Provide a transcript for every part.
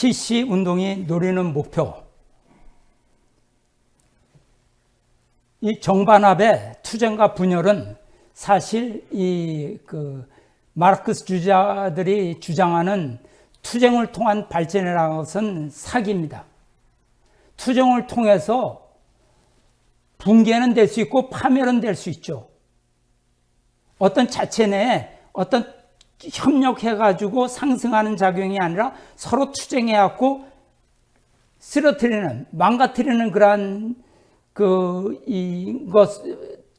PC 운동이 노리는 목표. 이 정반합의 투쟁과 분열은 사실 이 그 마르크스 주자들이 주장하는 투쟁을 통한 발전이라는 것은 사기입니다. 투쟁을 통해서 붕괴는 될 수 있고 파멸은 될 수 있죠. 어떤 자체 내에 어떤 협력해가지고 상승하는 작용이 아니라 서로 투쟁해갖고 쓰러뜨리는, 망가뜨리는 그러한 그, 이것,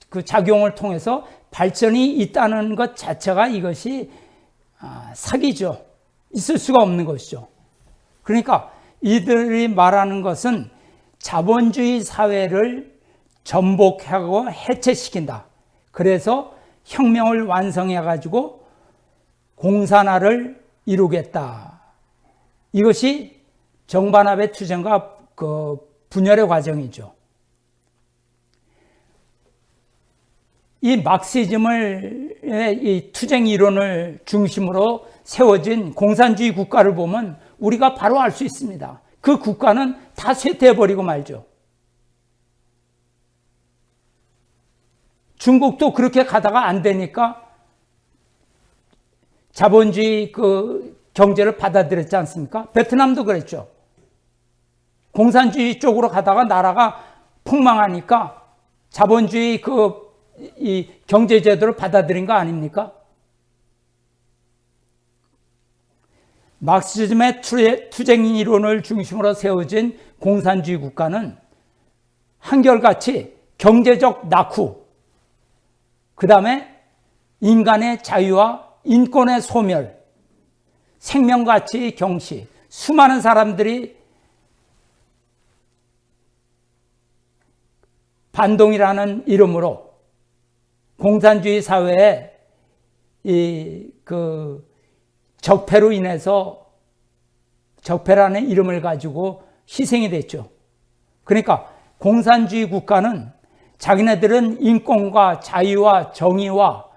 그 작용을 통해서 발전이 있다는 것 자체가 이것이 아, 사기죠. 있을 수가 없는 것이죠. 그러니까 이들이 말하는 것은 자본주의 사회를 전복하고 해체시킨다. 그래서 혁명을 완성해 가지고 공산화를 이루겠다. 이것이 정반합의 투쟁과 그 분열의 과정이죠. 이 막시즘을 이 투쟁 이론을 중심으로 세워진 공산주의 국가를 보면 우리가 바로 알 수 있습니다. 그 국가는 다 쇠퇴해 버리고 말죠. 중국도 그렇게 가다가 안 되니까 자본주의 그 경제를 받아들였지 않습니까? 베트남도 그랬죠. 공산주의 쪽으로 가다가 나라가 폭망하니까 자본주의 그 이 경제 제도를 받아들인 거 아닙니까? 막시즘의 투쟁 이론을 중심으로 세워진 공산주의 국가는 한결같이 경제적 낙후, 그 다음에 인간의 자유와 인권의 소멸, 생명가치 경시, 수많은 사람들이 반동이라는 이름으로 공산주의 사회에 이 그 적폐로 인해서 적폐라는 이름을 가지고 희생이 됐죠. 그러니까 공산주의 국가는 자기네들은 인권과 자유와 정의와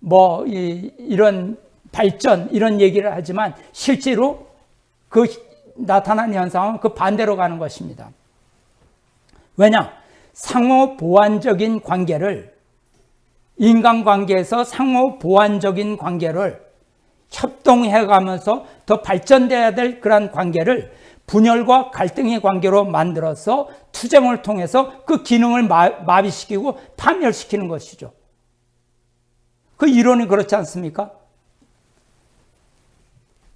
뭐 이, 이런 발전 이런 얘기를 하지만 실제로 그 나타난 현상은 그 반대로 가는 것입니다. 왜냐? 상호 보완적인 관계를 인간관계에서 상호 보완적인 관계를 협동해 가면서 더 발전돼야 될 그러한 관계를 분열과 갈등의 관계로 만들어서 투쟁을 통해서 그 기능을 마비시키고 파멸시키는 것이죠. 그 이론이 그렇지 않습니까?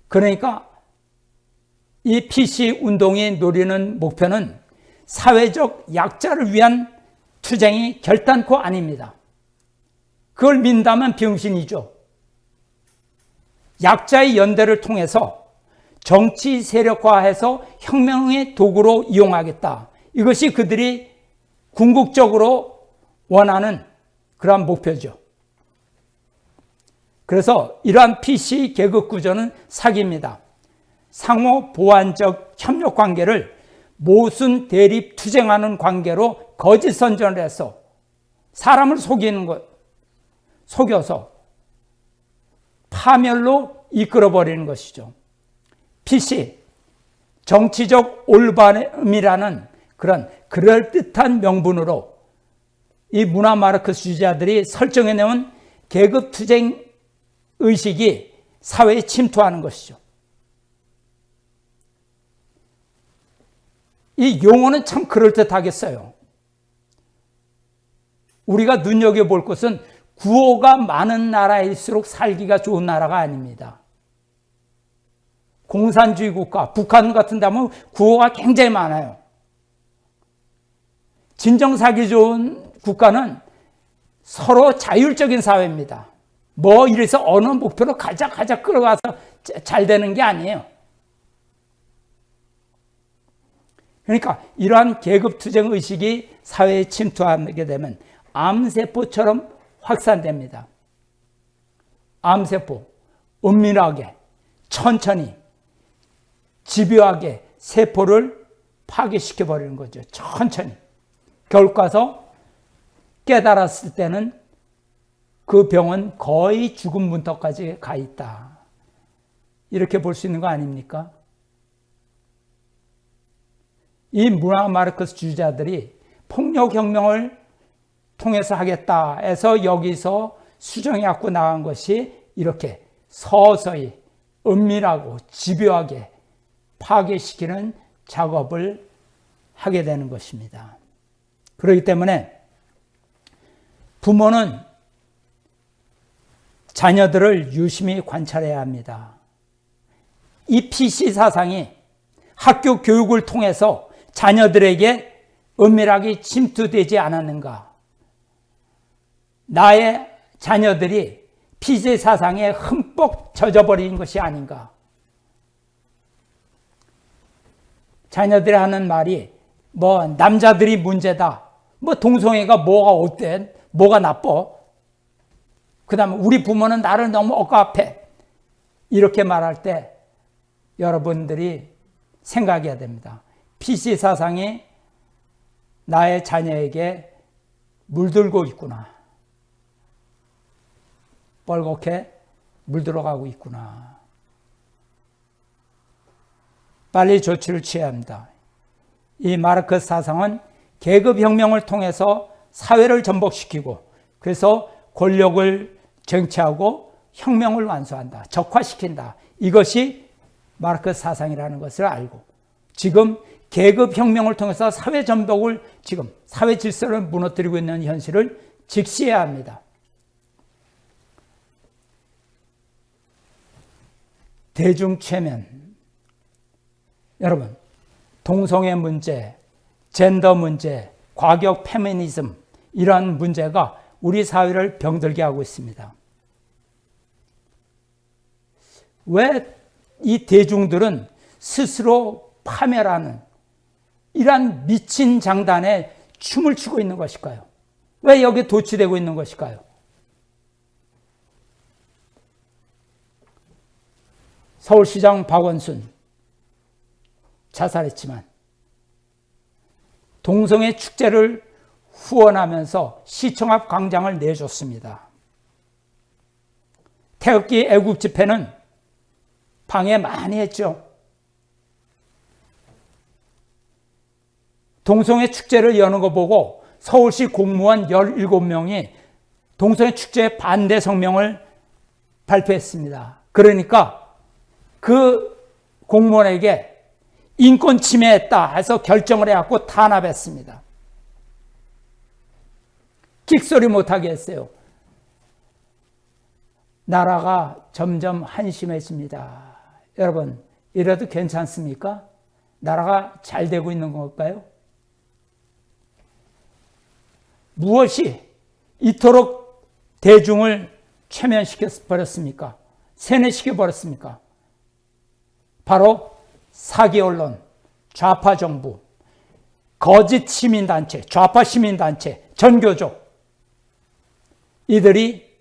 그러니까 이 PC 운동이 노리는 목표는 사회적 약자를 위한 투쟁이 결단코 아닙니다. 그걸 민다면 병신이죠. 약자의 연대를 통해서 정치 세력화해서 혁명의 도구로 이용하겠다. 이것이 그들이 궁극적으로 원하는 그러한 목표죠. 그래서 이러한 PC 계급 구조는 사기입니다. 상호 보완적 협력 관계를 모순 대립 투쟁하는 관계로 거짓 선전을 해서 사람을 속이는 것, 속여서 파멸로 이끌어버리는 것이죠. PC, 정치적 올바름이라는 그런 그럴듯한 명분으로 이 문화 마르크스주의자들이 설정해 놓은 계급 투쟁 의식이 사회에 침투하는 것이죠. 이 용어는 참 그럴듯하겠어요. 우리가 눈여겨볼 것은 구호가 많은 나라일수록 살기가 좋은 나라가 아닙니다. 공산주의 국가, 북한 같은 데 하면 구호가 굉장히 많아요. 진정 살기 좋은 국가는 서로 자율적인 사회입니다. 뭐 이래서 어느 목표로 가자 가자 끌어가서 잘 되는 게 아니에요. 그러니까 이러한 계급투쟁 의식이 사회에 침투하게 되면 암세포처럼 확산됩니다. 암세포, 은밀하게, 천천히 집요하게 세포를 파괴시켜 버리는 거죠. 천천히. 결과서 깨달았을 때는 그 병은 거의 죽음 문턱까지 가 있다. 이렇게 볼 수 있는 거 아닙니까? 이 문화 마르크스 주자들이 폭력혁명을 통해서 하겠다 해서 여기서 수정해 갖고 나간 것이 이렇게 서서히 은밀하고 집요하게 파괴시키는 작업을 하게 되는 것입니다. 그렇기 때문에 부모는 자녀들을 유심히 관찰해야 합니다. 이 PC 사상이 학교 교육을 통해서 자녀들에게 은밀하게 침투되지 않았는가? 나의 자녀들이 피제 사상에 흠뻑 젖어버린 것이 아닌가? 자녀들이 하는 말이 뭐 남자들이 문제다. 뭐 동성애가 뭐가 어때? 뭐가 나빠? 그 다음에 우리 부모는 나를 너무 억압해. 이렇게 말할 때 여러분들이 생각해야 됩니다. PC 사상이 나의 자녀에게 물들고 있구나. 뻘겋게 물들어가고 있구나. 빨리 조치를 취해야 합니다. 이 마르크 사상은 계급혁명을 통해서 사회를 전복시키고 그래서 권력을 쟁취하고 혁명을 완수한다. 적화시킨다. 이것이 마르크 사상이라는 것을 알고 지금 계급 혁명을 통해서 사회 전복을 지금 사회 질서를 무너뜨리고 있는 현실을 직시해야 합니다. 대중체면 여러분 동성애 문제, 젠더 문제, 과격 페미니즘 이러한 문제가 우리 사회를 병들게 하고 있습니다. 왜 이 대중들은 스스로 파멸하는 이러한 미친 장단에 춤을 추고 있는 것일까요? 왜 여기 도취되고 있는 것일까요? 서울시장 박원순 자살했지만 동성애 축제를 후원하면서 시청 앞 광장을 내줬습니다. 태극기 애국 집회는 방해 많이 했죠. 동성애 축제를 여는 거 보고 서울시 공무원 17명이 동성애 축제 반대 성명을 발표했습니다. 그러니까 그 공무원에게 인권 침해했다 해서 결정을 해갖고 탄압했습니다. 킥소리 못하게 했어요. 나라가 점점 한심해집니다. 여러분, 이래도 괜찮습니까? 나라가 잘 되고 있는 걸까요? 무엇이 이토록 대중을 최면시켜 버렸습니까? 세뇌시켜 버렸습니까? 바로 사기 언론, 좌파 정부, 거짓 시민단체, 좌파 시민단체, 전교조 이들이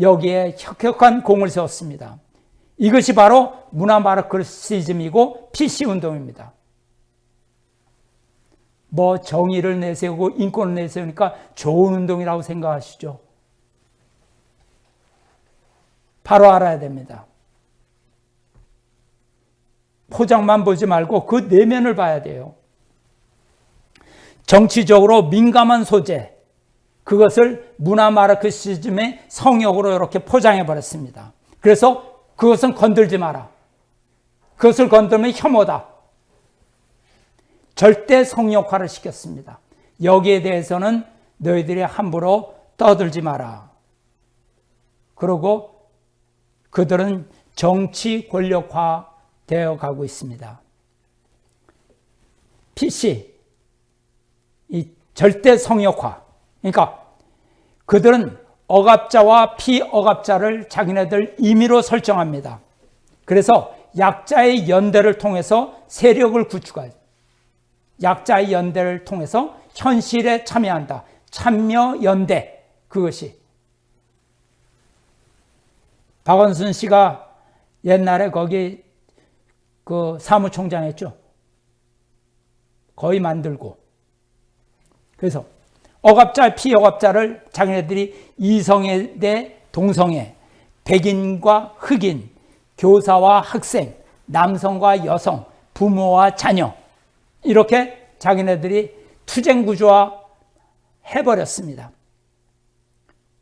여기에 혁혁한 공을 세웠습니다. 이것이 바로 문화 마르크시즘이고 PC운동입니다. 뭐 정의를 내세우고 인권을 내세우니까 좋은 운동이라고 생각하시죠. 바로 알아야 됩니다. 포장만 보지 말고 그 내면을 봐야 돼요. 정치적으로 민감한 소재, 그것을 문화 마르크시즘의 성역으로 이렇게 포장해 버렸습니다. 그래서 그것은 건들지 마라. 그것을 건들면 혐오다. 절대 성역화를 시켰습니다. 여기에 대해서는 너희들이 함부로 떠들지 마라. 그리고 그들은 정치 권력화 되어 가고 있습니다. PC, 이 절대 성역화. 그러니까 그들은 억압자와 피억압자를 자기네들 임의로 설정합니다. 그래서 약자의 연대를 통해서 세력을 구축하죠. 약자의 연대를 통해서 현실에 참여한다. 참여 연대 그것이 박원순 씨가 옛날에 거기 그 사무총장 했죠. 거의 만들고. 그래서 억압자, 피억압자를 자기네들이 이성애 대 동성애, 백인과 흑인, 교사와 학생, 남성과 여성, 부모와 자녀 이렇게 자기네들이 투쟁 구조화 해버렸습니다.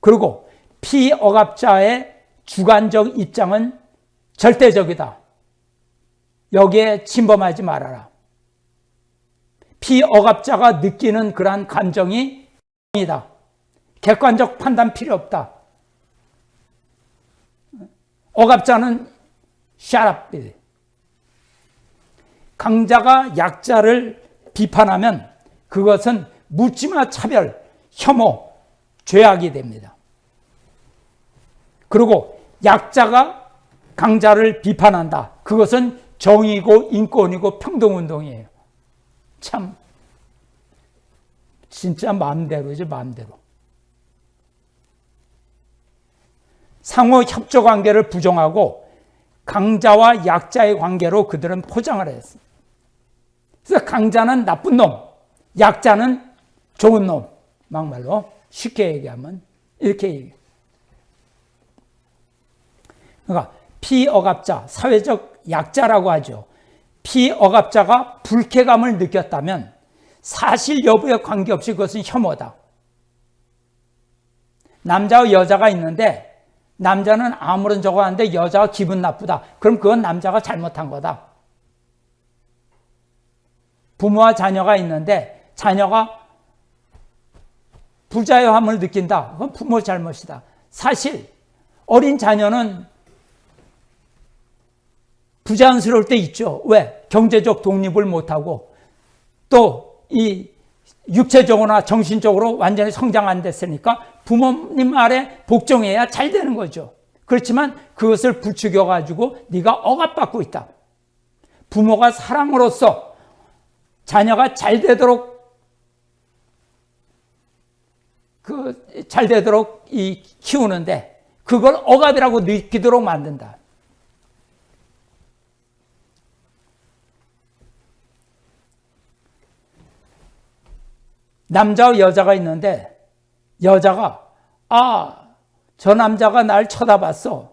그리고 피억압자의 주관적 입장은 절대적이다. 여기에 침범하지 말아라. 피억압자가 느끼는 그러한 감정이 이다. 객관적 판단 필요 없다. 억압자는 샤랍. 강자가 약자를 비판하면 그것은 묻지마 차별, 혐오, 죄악이 됩니다. 그리고 약자가 강자를 비판한다. 그것은 정의고 인권이고 평등운동이에요. 참 진짜 마음대로지 마음대로. 상호 협조 관계를 부정하고 강자와 약자의 관계로 그들은 포장을 했습니다. 그래서 강자는 나쁜 놈, 약자는 좋은 놈. 막말로 쉽게 얘기하면 이렇게 얘기해요. 그러니까 피억압자, 사회적 약자라고 하죠. 피억압자가 불쾌감을 느꼈다면 사실 여부에 관계없이 그것은 혐오다. 남자와 여자가 있는데 남자는 아무런 저거 하는데 여자가 기분 나쁘다. 그럼 그건 남자가 잘못한 거다. 부모와 자녀가 있는데 자녀가 부자유함을 느낀다. 그건 부모 잘못이다. 사실 어린 자녀는 부자연스러울 때 있죠. 왜? 경제적 독립을 못하고 또 이 육체적으로나 정신적으로 완전히 성장 안 됐으니까 부모님 아래 복종해야 잘 되는 거죠. 그렇지만 그것을 부추겨 가지고 네가 억압받고 있다. 부모가 사랑으로서 자녀가 잘 되도록 그 잘 되도록 이 키우는데 그걸 억압이라고 느끼도록 만든다. 남자와 여자가 있는데 여자가 아, 저 남자가 날 쳐다봤어.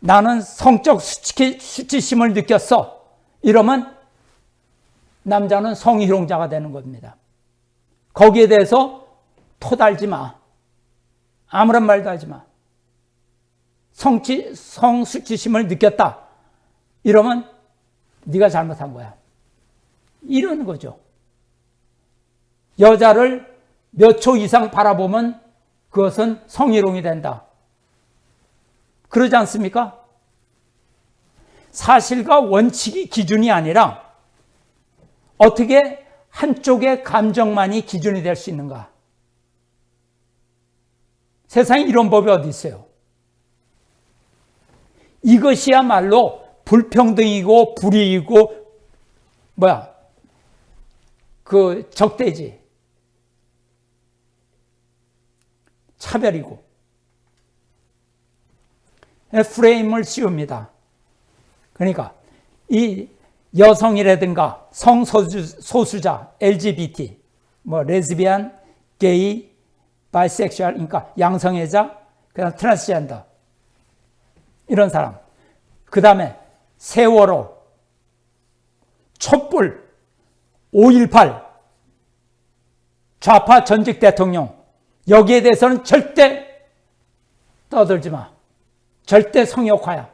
나는 성적 수치, 수치심을 느꼈어. 이러면 남자는 성희롱자가 되는 겁니다. 거기에 대해서 토달지 마. 아무런 말도 하지 마. 성치, 성수치심을 느꼈다. 이러면 네가 잘못한 거야. 이런 거죠. 여자를 몇 초 이상 바라보면 그것은 성희롱이 된다. 그러지 않습니까? 사실과 원칙이 기준이 아니라 어떻게 한쪽의 감정만이 기준이 될 수 있는가? 세상에 이런 법이 어디 있어요? 이것이야말로 불평등이고 불이이고 뭐야 그 적대지 차별이고 프레임을 씌웁니다. 그러니까 이 여성이라든가 성소수자, LGBT, 뭐 레즈비안, 게이, bisexual, 그러니까 양성애자, 그다음 트랜스젠더 이런 사람. 그 다음에 세월호, 촛불, 5.18, 좌파 전직 대통령 여기에 대해서는 절대 떠들지 마. 절대 성역화야.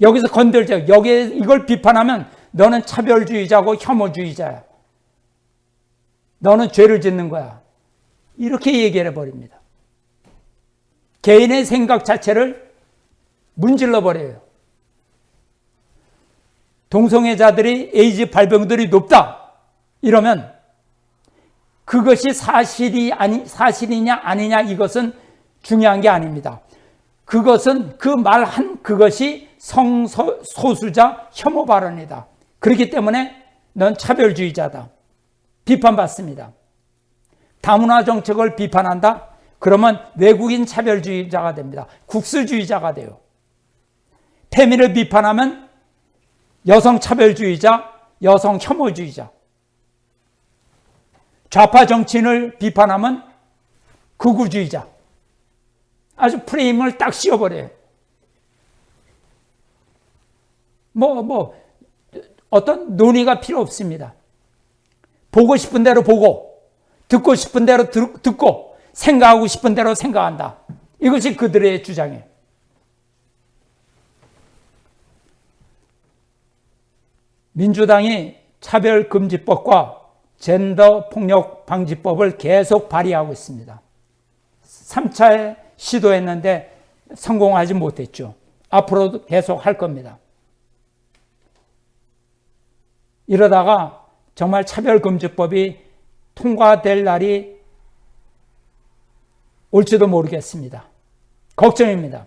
여기서 건들자. 여기에 이걸 비판하면 너는 차별주의자고 혐오주의자야. 너는 죄를 짓는 거야. 이렇게 얘기를 해버립니다. 개인의 생각 자체를 문질러 버려요. 동성애자들이 에이즈 발병들이 높다. 이러면 그것이 사실이 아니, 사실이냐 아니냐 이것은 중요한 게 아닙니다. 그것은 그 말 한 그것이 성소수자 혐오 발언이다. 그렇기 때문에 넌 차별주의자다. 비판받습니다. 다문화 정책을 비판한다? 그러면 외국인 차별주의자가 됩니다. 국수주의자가 돼요. 페미를 비판하면 여성 차별주의자, 여성 혐오주의자. 좌파 정치인을 비판하면 극우주의자. 아주 프레임을 딱 씌워버려요. 뭐, 뭐, 어떤 논의가 필요 없습니다. 보고 싶은 대로 보고 듣고 싶은 대로 들, 듣고 생각하고 싶은 대로 생각한다. 이것이 그들의 주장이에요. 민주당이 차별금지법과 젠더 폭력 방지법을 계속 발의하고 있습니다. 3차에 시도했는데 성공하지 못했죠. 앞으로도 계속 할 겁니다. 이러다가 정말 차별금지법이 통과될 날이 올지도 모르겠습니다. 걱정입니다.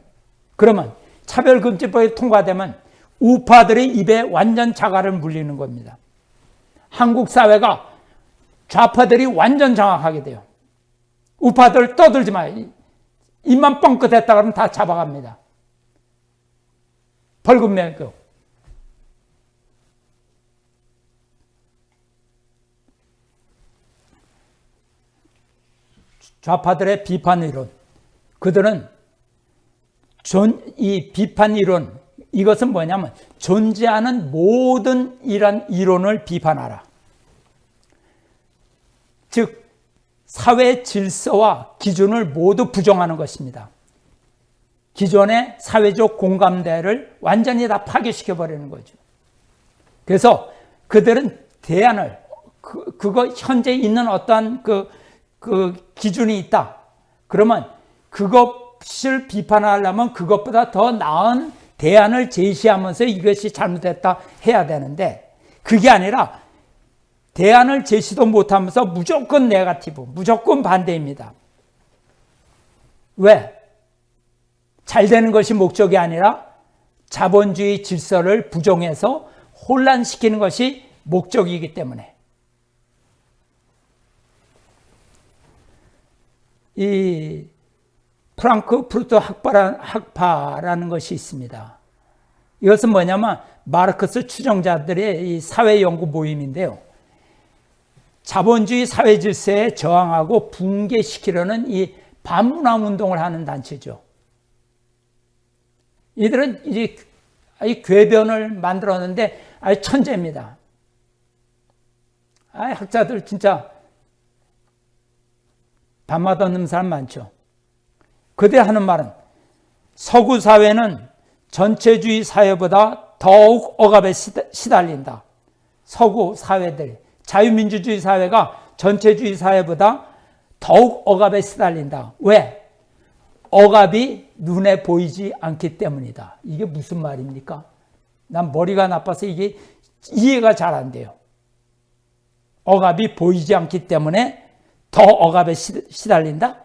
그러면 차별금지법이 통과되면 우파들의 입에 완전 자갈을 물리는 겁니다. 한국 사회가 좌파들이 완전 장악하게 돼요. 우파들 떠들지 마. 입만 뻥끗 했다 그러면 다 잡아갑니다. 벌금 매고. 좌파들의 비판 이론. 그들은 존, 이 비판 이론, 이것은 뭐냐면 존재하는 모든 이란 이론을 비판하라. 즉, 사회 질서와 기준을 모두 부정하는 것입니다. 기존의 사회적 공감대를 완전히 다 파괴시켜 버리는 거죠. 그래서 그들은 대안을 그, 그거 현재 있는 어떠한 그, 그 기준이 있다. 그러면 그것을 비판하려면 그것보다 더 나은 대안을 제시하면서 이것이 잘못됐다 해야 되는데 그게 아니라 대안을 제시도 못하면서 무조건 네가티브, 무조건 반대입니다. 왜? 잘 되는 것이 목적이 아니라 자본주의 질서를 부정해서 혼란시키는 것이 목적이기 때문에 이 프랑크푸르트 학파라는, 것이 있습니다. 이것은 뭐냐면 마르크스 추종자들의 이 사회연구 모임인데요. 자본주의 사회 질서에 저항하고 붕괴시키려는 이 반문화 운동을 하는 단체죠. 이들은 이제 이 궤변을 만들었는데 아주 천재입니다. 아 학자들 진짜 밤마다 없는 사람 많죠. 그들 하는 말은 서구 사회는 전체주의 사회보다 더욱 억압에 시달린다. 서구 사회들, 자유민주주의 사회가 전체주의 사회보다 더욱 억압에 시달린다. 왜? 억압이 눈에 보이지 않기 때문이다. 이게 무슨 말입니까? 난 머리가 나빠서 이게 이해가 잘 안 돼요. 억압이 보이지 않기 때문에 더 억압에 시달린다?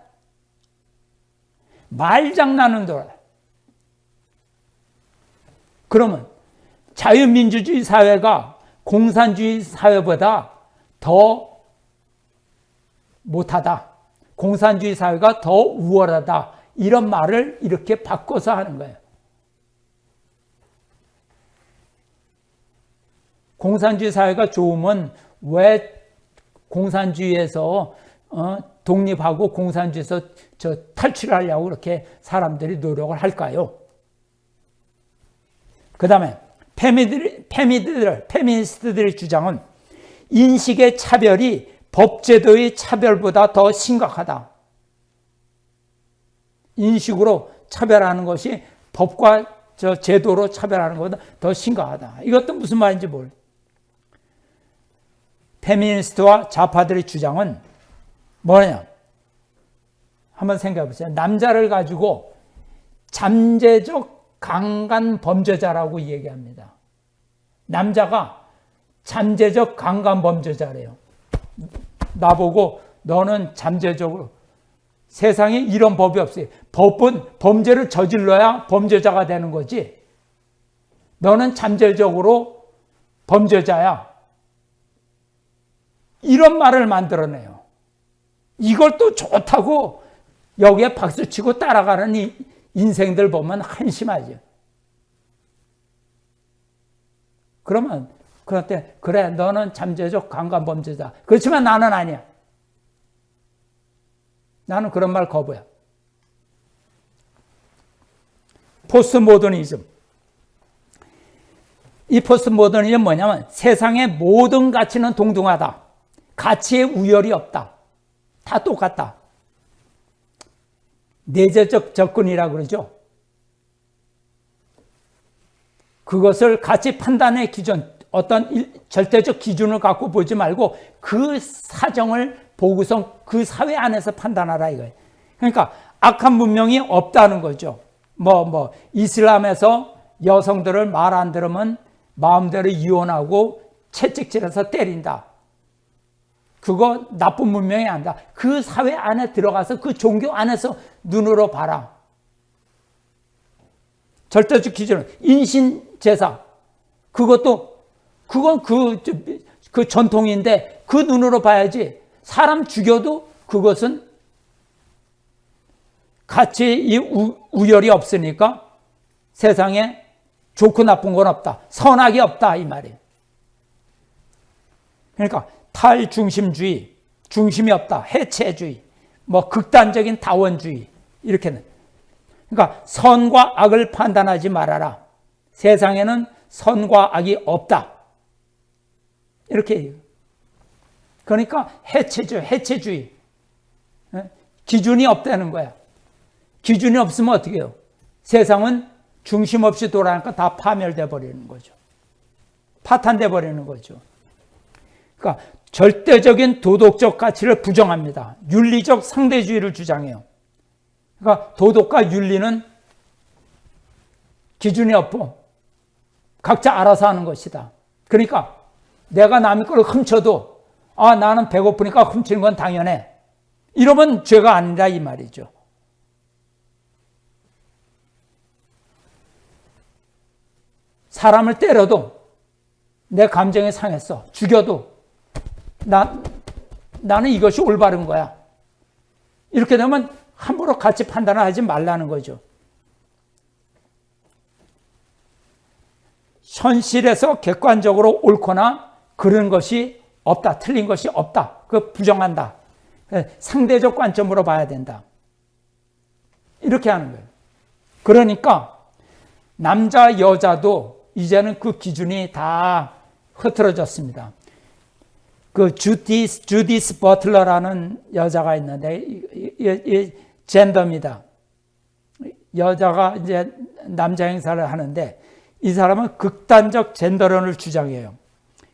말장난은 돌아. 그러면 자유민주주의 사회가 공산주의 사회보다 더 못하다. 공산주의 사회가 더 우월하다. 이런 말을 이렇게 바꿔서 하는 거예요. 공산주의 사회가 좋으면 왜 공산주의에서 어, 독립하고 공산주의에서 저 탈출하려고 그렇게 사람들이 노력을 할까요? 그 다음에 페미들, 페미들, 페미니스트들의 주장은 인식의 차별이 법제도의 차별보다 더 심각하다. 인식으로 차별하는 것이 법과 저 제도로 차별하는 것보다 더 심각하다. 이것도 무슨 말인지 모르. 페미니스트와 좌파들의 주장은 뭐냐? 한번 생각해 보세요. 남자를 가지고 잠재적 강간 범죄자라고 얘기합니다. 남자가 잠재적 강간 범죄자래요. 나보고 너는 잠재적으로 세상에 이런 법이 없어요. 법은 범죄를 저질러야 범죄자가 되는 거지. 너는 잠재적으로 범죄자야. 이런 말을 만들어내요. 이걸 또 좋다고 여기에 박수치고 따라가는 이 인생들 보면 한심하죠. 그러면 그한테 그래 너는 잠재적 강간범죄자. 그렇지만 나는 아니야. 나는 그런 말 거부야. 포스트 모더니즘. 이 포스트 모더니즘 뭐냐면 세상의 모든 가치는 동등하다. 가치의 우열이 없다. 다 똑같다. 내재적 접근이라 그러죠. 그것을 가치 판단의 기준, 어떤 절대적 기준을 갖고 보지 말고 그 사정을 보고서 그 사회 안에서 판단하라 이거예요. 그러니까 악한 문명이 없다는 거죠. 뭐, 뭐, 이슬람에서 여성들을 말 안 들으면 마음대로 이혼하고 채찍질해서 때린다. 그거 나쁜 문명이 아니다. 그 사회 안에 들어가서 그 종교 안에서 눈으로 봐라. 절대적 기준은 인신 제사. 그것도 그건 그, 그 전통인데 그 눈으로 봐야지. 사람 죽여도 그것은 같이 이 우열이 없으니까 세상에 좋고 나쁜 건 없다. 선악이 없다 이 말이에요. 그러니까 탈중심주의, 중심이 없다. 해체주의, 뭐 극단적인 다원주의 이렇게는 그러니까 선과 악을 판단하지 말아라. 세상에는 선과 악이 없다. 이렇게 그러니까 해체주의, 해체주의. 예? 기준이 없다는 거야. 기준이 없으면 어떻게 해요? 세상은 중심 없이 돌아가니까 다 파멸돼 버리는 거죠. 파탄돼 버리는 거죠. 그러니까 절대적인 도덕적 가치를 부정합니다. 윤리적 상대주의를 주장해요. 그러니까 도덕과 윤리는 기준이 없고 각자 알아서 하는 것이다. 그러니까 내가 남의 걸 훔쳐도 아 나는 배고프니까 훔치는 건 당연해. 이러면 죄가 아니라 이 말이죠. 사람을 때려도 내 감정이 상했어. 죽여도 나, 나는 이것이 올바른 거야. 이렇게 되면 함부로 같이 판단을 하지 말라는 거죠. 현실에서 객관적으로 옳거나 그런 것이 없다. 틀린 것이 없다. 그 부정한다. 상대적 관점으로 봐야 된다. 이렇게 하는 거예요. 그러니까 남자 여자도 이제는 그 기준이 다 흐트러졌습니다. 그 주디스, 주디스 버틀러라는 여자가 있는데, 이, 이, 이 젠더입니다. 여자가 이제 남자 행사를 하는데, 이 사람은 극단적 젠더론을 주장해요.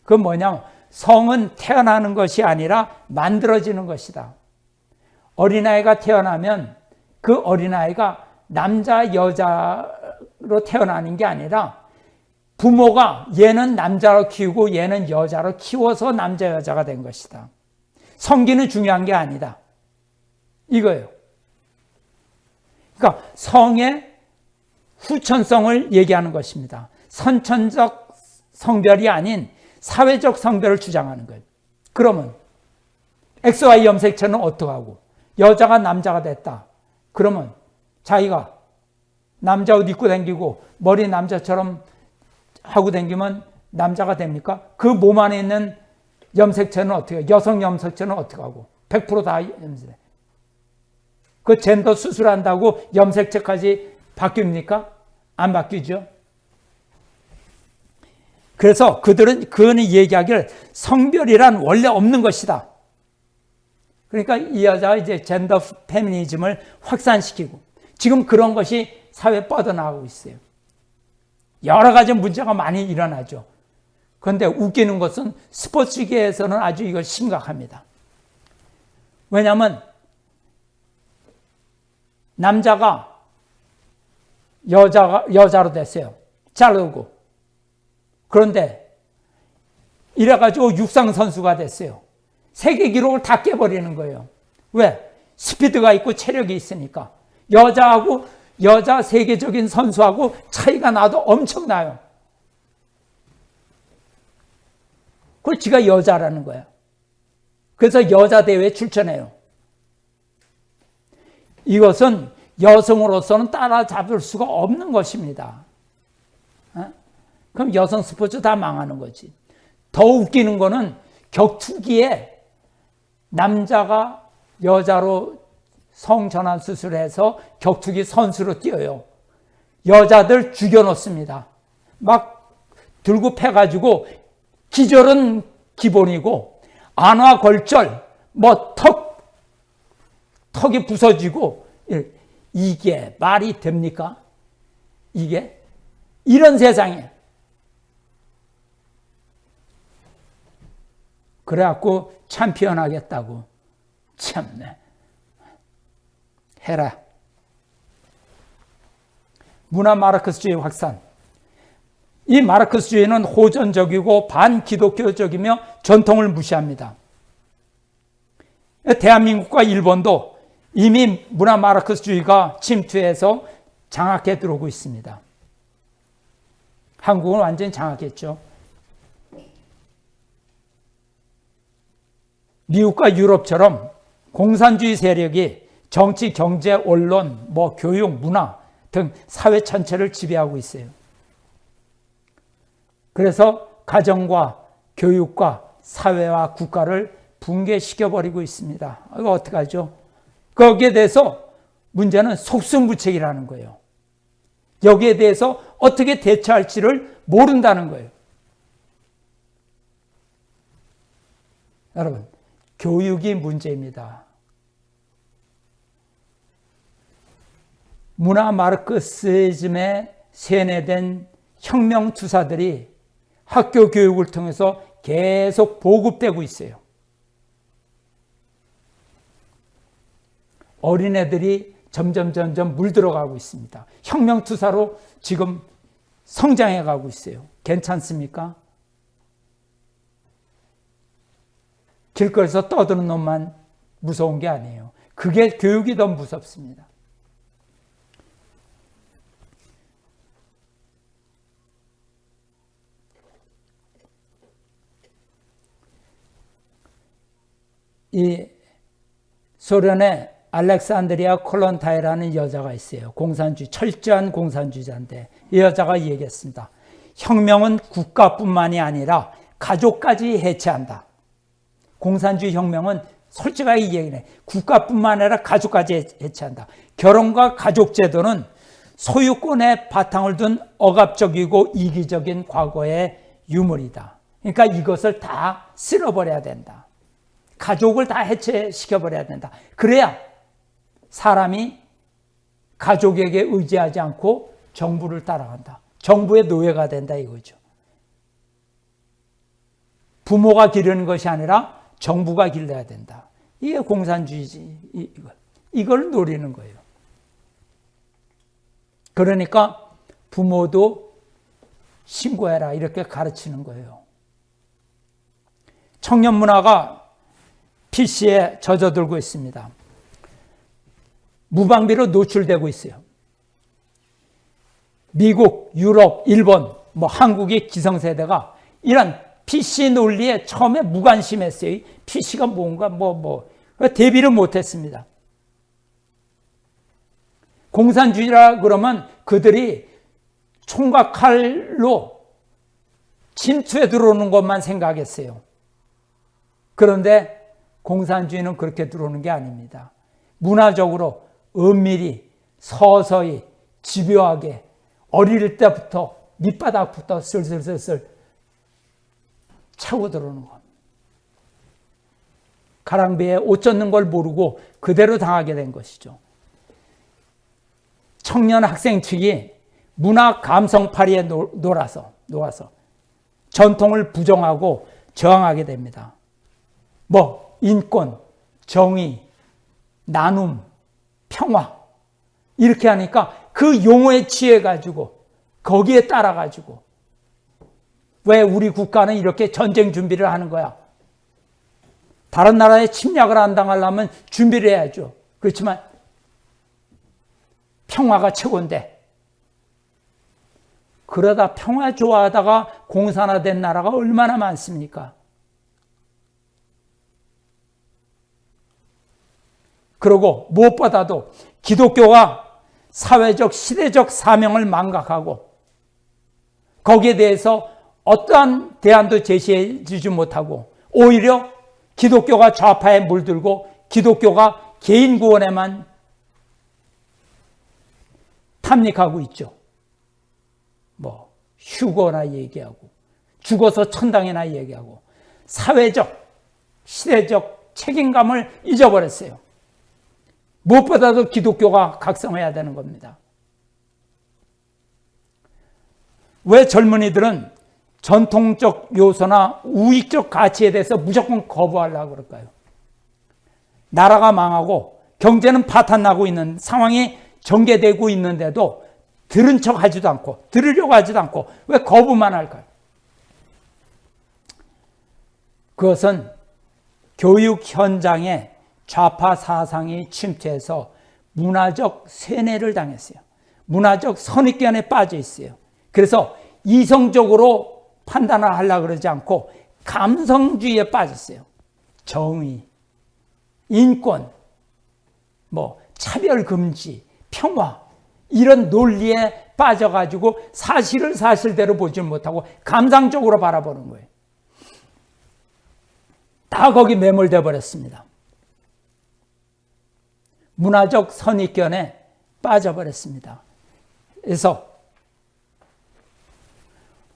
그 뭐냐면, 성은 태어나는 것이 아니라 만들어지는 것이다. 어린아이가 태어나면 그 어린아이가 남자, 여자로 태어나는 게 아니라 부모가 얘는 남자로 키우고 얘는 여자로 키워서 남자 여자가 된 것이다. 성기는 중요한 게 아니다. 이거예요. 그러니까 성의 후천성을 얘기하는 것입니다. 선천적 성별이 아닌 사회적 성별을 주장하는 거예요. 그러면 XY 염색체는 어떡하고 여자가 남자가 됐다. 그러면 자기가 남자 옷 입고 다니고 머리 남자처럼 하고 다니면 남자가 됩니까? 그 몸 안에 있는 염색체는 어떻게, 여성 염색체는 어떻게 하고? 100%다 염색. 그 젠더 수술한다고 염색체까지 바뀝니까? 안 바뀌죠. 그래서 그들은 그는 얘기하기를 성별이란 원래 없는 것이다. 그러니까 이 여자가 이제 젠더 페미니즘을 확산시키고 지금 그런 것이 사회에 뻗어나가고 있어요. 여러 가지 문제가 많이 일어나죠. 그런데 웃기는 것은 스포츠계에서는 아주 이걸 심각합니다. 왜냐하면 남자가 여자가 여자로 됐어요. 자르고 그런데 이래가지고 육상 선수가 됐어요. 세계 기록을 다 깨버리는 거예요. 왜? 스피드가 있고 체력이 있으니까 여자하고 여자 세계적인 선수하고 차이가 나도 엄청나요. 그걸 지가 여자라는 거야. 그래서 여자 대회에 출전해요. 이것은 여성으로서는 따라잡을 수가 없는 것입니다. 어? 그럼 여성 스포츠 다 망하는 거지. 더 웃기는 거는 격투기에 남자가 여자로 성전환 수술해서 격투기 선수로 뛰어요. 여자들 죽여놓습니다. 막 들고 패가지고 기절은 기본이고 안화걸절, 뭐 턱, 턱이 부서지고 이게 말이 됩니까? 이게 이런 세상에 그래갖고 참피언 하겠다고 참네 해라 문화 마르크스주의 확산 이 마르크스주의는 호전적이고 반기독교적이며 전통을 무시합니다. 대한민국과 일본도 이미 문화 마르크스주의가 침투해서 장악해 들어오고 있습니다. 한국은 완전히 장악했죠. 미국과 유럽처럼 공산주의 세력이 정치, 경제, 언론, 뭐 교육, 문화 등 사회 전체를 지배하고 있어요. 그래서 가정과 교육과 사회와 국가를 붕괴시켜버리고 있습니다. 이거 어떡하죠? 거기에 대해서 문제는 속수무책이라는 거예요. 여기에 대해서 어떻게 대처할지를 모른다는 거예요. 여러분, 교육이 문제입니다. 문화 마르크시즘에 세뇌된 혁명 투사들이 학교 교육을 통해서 계속 보급되고 있어요. 어린애들이 점점 점점 물들어가고 있습니다. 혁명 투사로 지금 성장해 가고 있어요. 괜찮습니까? 길거리에서 떠드는 놈만 무서운 게 아니에요. 그게 교육이 더 무섭습니다. 이 소련의 알렉산드리아 콜론타이라는 여자가 있어요. 공산주의, 철저한 공산주의자인데 이 여자가 얘기했습니다. 혁명은 국가뿐만이 아니라 가족까지 해체한다. 공산주의 혁명은 솔직하게 얘기해. 국가뿐만 아니라 가족까지 해체한다. 결혼과 가족 제도는 소유권의 바탕을 둔 억압적이고 이기적인 과거의 유물이다. 그러니까 이것을 다 쓸어버려야 된다. 가족을 다 해체시켜버려야 된다. 그래야 사람이 가족에게 의지하지 않고 정부를 따라간다. 정부의 노예가 된다 이거죠. 부모가 기르는 것이 아니라 정부가 길러야 된다. 이게 공산주의지. 이걸. 노리는 거예요. 그러니까 부모도 신고해라 이렇게 가르치는 거예요. 청년 문화가 PC에 젖어들고 있습니다. 무방비로 노출되고 있어요. 미국, 유럽, 일본, 뭐 한국의 기성세대가 이런 PC 논리에 처음에 무관심했어요. PC가 뭔가 뭐 뭐 대비를 못했습니다. 공산주의라 그러면 그들이 총각 칼로 침투해 들어오는 것만 생각했어요. 그런데 공산주의는 그렇게 들어오는 게 아닙니다. 문화적으로 은밀히 서서히 집요하게 어릴 때부터 밑바닥부터 슬슬슬슬 차고 들어오는 것. 가랑비에 옷 젖는 걸 모르고 그대로 당하게 된 것이죠. 청년 학생 측이 문화 감성파리에 놀아서, 놓아서 전통을 부정하고 저항하게 됩니다. 뭐, 인권, 정의, 나눔, 평화. 이렇게 하니까 그 용어에 취해가지고 거기에 따라가지고 왜 우리 국가는 이렇게 전쟁 준비를 하는 거야? 다른 나라에 침략을 안 당하려면 준비를 해야죠. 그렇지만 평화가 최고인데 그러다 평화 좋아하다가 공산화된 나라가 얼마나 많습니까? 그리고 무엇보다도 기독교가 사회적, 시대적 사명을 망각하고 거기에 대해서 어떠한 대안도 제시해 주지 못하고 오히려 기독교가 좌파에 물들고 기독교가 개인 구원에만 탐닉하고 있죠. 뭐 휴거나 얘기하고 죽어서 천당이나 얘기하고 사회적 시대적 책임감을 잊어버렸어요. 무엇보다도 기독교가 각성해야 되는 겁니다. 왜 젊은이들은 전통적 요소나 우익적 가치에 대해서 무조건 거부하려고 그럴까요? 나라가 망하고 경제는 파탄나고 있는 상황이 전개되고 있는데도 들은 척 하지도 않고 들으려고 하지도 않고 왜 거부만 할까요? 그것은 교육 현장에 좌파 사상이 침투해서 문화적 세뇌를 당했어요. 문화적 선입견에 빠져 있어요. 그래서 이성적으로 판단을 하려고 그러지 않고 감성주의에 빠졌어요. 정의, 인권, 뭐 차별 금지, 평화 이런 논리에 빠져가지고 사실을 사실대로 보지 못하고 감상적으로 바라보는 거예요. 다 거기 매몰돼 버렸습니다. 문화적 선입견에 빠져버렸습니다. 그래서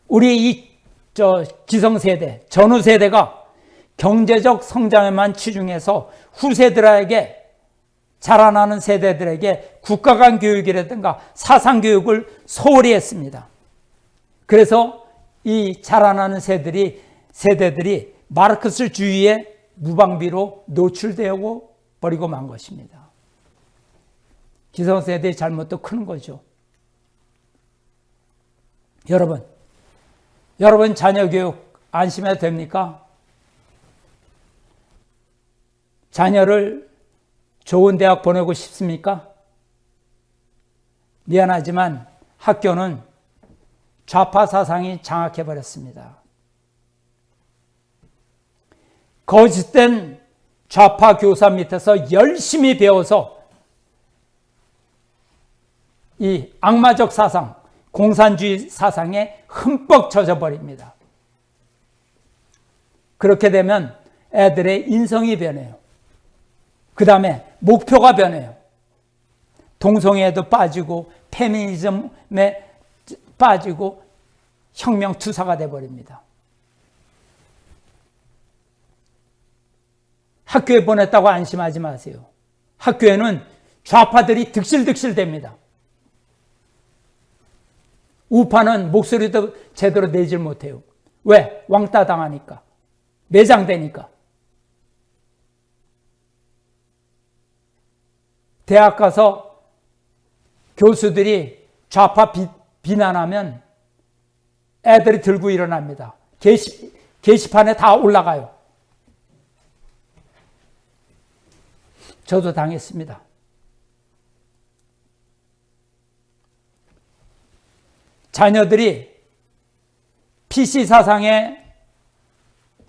우리 이 저 기성세대, 전후세대가 경제적 성장에만 치중해서 후세들에게 자라나는 세대들에게 국가 간 교육이라든가 사상 교육을 소홀히 했습니다. 그래서 이 자라나는 세대들이 세대들이 마르크스 주의의 무방비로 노출되고 버리고 만 것입니다. 기성세대의 잘못도 큰 거죠. 여러분, 여러분 자녀 교육 안심해도 됩니까? 자녀를 좋은 대학 보내고 싶습니까? 미안하지만 학교는 좌파 사상이 장악해버렸습니다. 거짓된 좌파 교사 밑에서 열심히 배워서 이 악마적 사상, 공산주의 사상에 흠뻑 젖어 버립니다. 그렇게 되면 애들의 인성이 변해요. 그 다음에 목표가 변해요. 동성애에도 빠지고 페미니즘에 빠지고 혁명 투사가 돼버립니다. 학교에 보냈다고 안심하지 마세요. 학교에는 좌파들이 득실득실 됩니다. 우파는 목소리도 제대로 내질 못해요. 왜? 왕따 당하니까. 매장되니까. 대학 가서 교수들이 좌파 비, 비난하면 애들이 들고 일어납니다. 게시, 게시판에 다 올라가요. 저도 당했습니다. 자녀들이 PC 사상의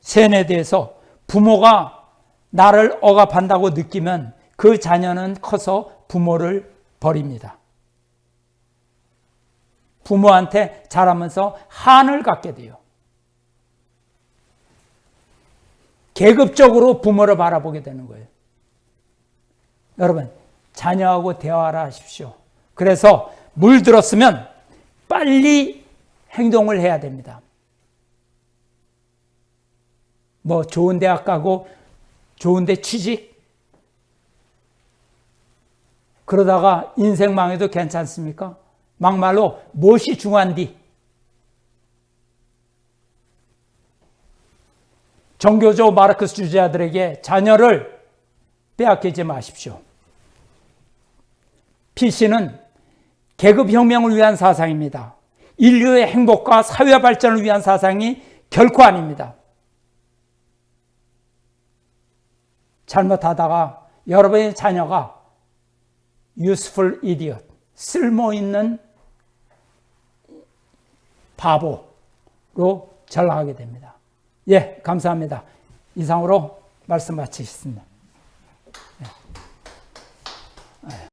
세뇌돼서 부모가 나를 억압한다고 느끼면 그 자녀는 커서 부모를 버립니다. 부모한테 자라면서 한을 갖게 돼요. 계급적으로 부모를 바라보게 되는 거예요. 여러분, 자녀하고 대화를 하십시오. 그래서 물들었으면 빨리 행동을 해야 됩니다. 뭐 좋은 대학 가고 좋은 데 취직 그러다가 인생 망해도 괜찮습니까? 막말로 무엇이 중요한디? 종교적 마르크스 주자들에게 자녀를 빼앗기지 마십시오. PC는 계급혁명을 위한 사상입니다. 인류의 행복과 사회 발전을 위한 사상이 결코 아닙니다. 잘못하다가 여러분의 자녀가 useful idiot, 쓸모있는 바보로 전락하게 됩니다. 예, 감사합니다. 이상으로 말씀 마치겠습니다. 예.